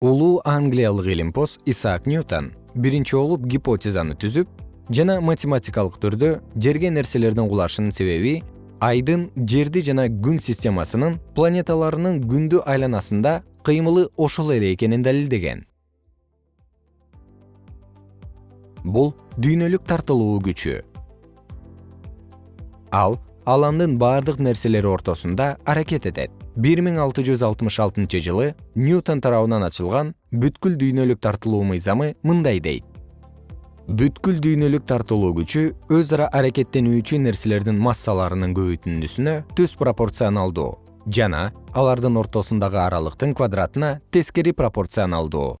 улуу англиялык илимпоз исаак ньютон биринчи болуп гипотезаны түзүп жана математикалык түрдө жерге нерселердин кулашынын себеби айдын жерди жана күн системасынын планеталарынын күндү айланасында кыймылы ошол эле экенин далилдеген. Бул дүйнөлүк тартылуу күчү. Ал аламдын баардык нерселери ортосунда аракет этет бир миң алты жүз алтымыш алтынчы жылы ньютон тарабынан ачылган бүткүл дүйнөлүк тартылуу мыйзамы мындай дейт. Бүткүл дүйнөлүк тартылуу күчү өз ара аракеттенүүчү нерселердин массаларынын көбөйтүндүсүнө түз пропорционалдуу жана алардын ортосундагы аралыктын квадратына тескери пропорционалдуу